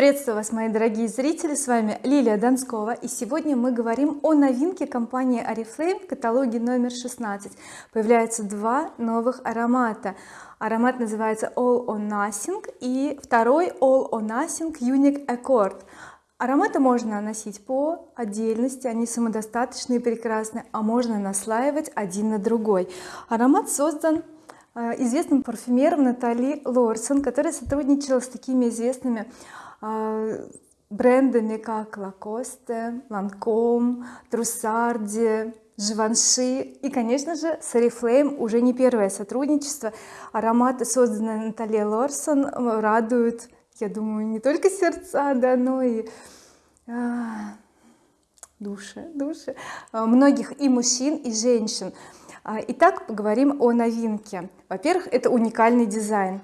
приветствую вас мои дорогие зрители с вами Лилия Донскова и сегодня мы говорим о новинке компании oriflame в каталоге номер 16 появляются два новых аромата. Аромат называется all or nothing и второй all or nothing unique accord. Ароматы можно носить по отдельности они самодостаточные и прекрасны а можно наслаивать один на другой. Аромат создан э, известным парфюмером Натали Лорсон которая сотрудничала с такими известными брендами как Lacoste, Lancome, Trussardi, Givenchy и конечно же с Oriflame уже не первое сотрудничество. Ароматы созданные Натальей Лорсон радуют я думаю не только сердца да но и а, души души а, многих и мужчин и женщин. А, итак поговорим о новинке. Во-первых это уникальный дизайн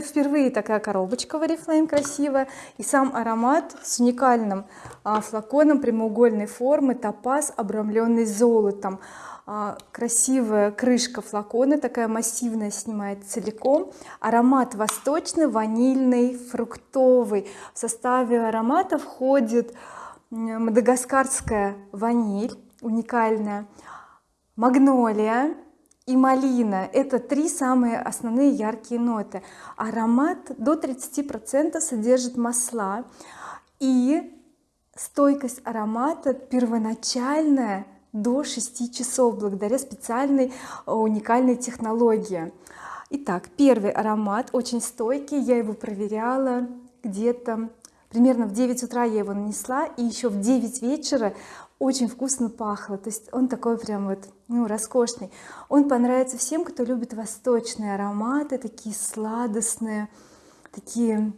впервые такая коробочка в oriflame красивая. И сам аромат с уникальным флаконом прямоугольной формы топаз обрамленный золотом. Красивая крышка флакона такая массивная снимает целиком. Аромат восточный ванильный фруктовый. В составе аромата входит мадагаскарская ваниль уникальная. Магнолия и малина это три самые основные яркие ноты. Аромат до 30 процентов содержит масла и стойкость аромата первоначальная до 6 часов благодаря специальной э, уникальной технологии. Итак первый аромат очень стойкий я его проверяла где-то примерно в 9 утра я его нанесла и еще в 9 вечера очень вкусно пахло. То есть он такой прям вот ну роскошный. Он понравится всем кто любит восточные ароматы такие сладостные такие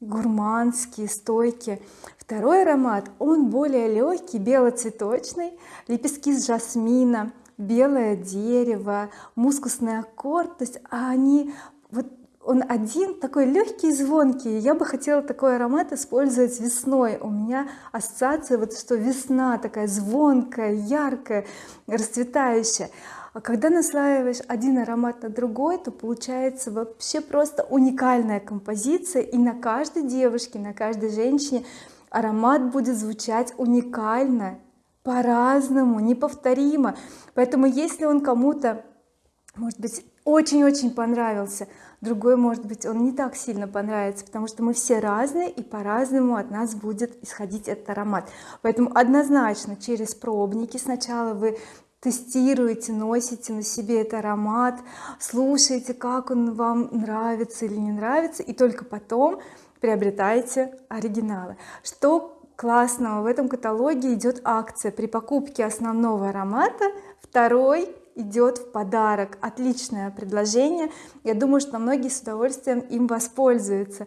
гурманские стойкие. Второй аромат он более легкий белоцветочный. Лепестки с жасмина белое дерево мускусный аккорд. То есть они вот он один такой легкий звонкий. Я бы хотела такой аромат использовать весной. У меня ассоциация вот что весна такая звонкая яркая расцветающая. А когда наслаиваешь один аромат на другой то получается вообще просто уникальная композиция и на каждой девушке на каждой женщине аромат будет звучать уникально по-разному неповторимо. Поэтому если он кому-то может быть очень-очень понравился. Другой может быть он не так сильно понравится потому что мы все разные и по-разному от нас будет исходить этот аромат. Поэтому однозначно через пробники сначала вы тестируете носите на себе этот аромат слушаете как он вам нравится или не нравится и только потом приобретаете оригиналы. Что классного в этом каталоге? Идет акция. При покупке основного аромата второй идет в подарок. Отличное предложение. Я думаю что многие с удовольствием им воспользуются.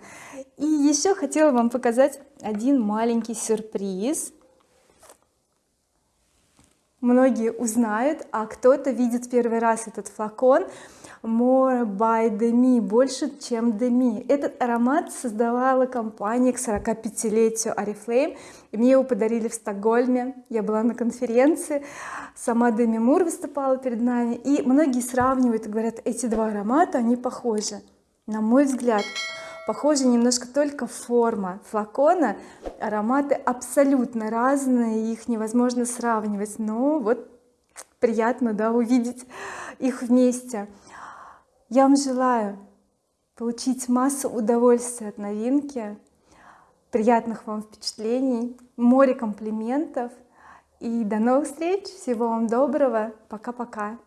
И еще хотела вам показать один маленький сюрприз многие узнают а кто-то видит первый раз этот флакон. More by demi больше чем demi этот аромат создавала компания к 45-летию oriflame и мне его подарили в Стокгольме. Я была на конференции сама Деми Мур выступала перед нами и многие сравнивают и говорят эти два аромата они похожи на мой взгляд похожи немножко только форма флакона. Ароматы абсолютно разные их невозможно сравнивать но вот приятно да увидеть их вместе. Я вам желаю получить массу удовольствия от новинки приятных вам впечатлений море комплиментов. И до новых встреч. Всего вам доброго. Пока-пока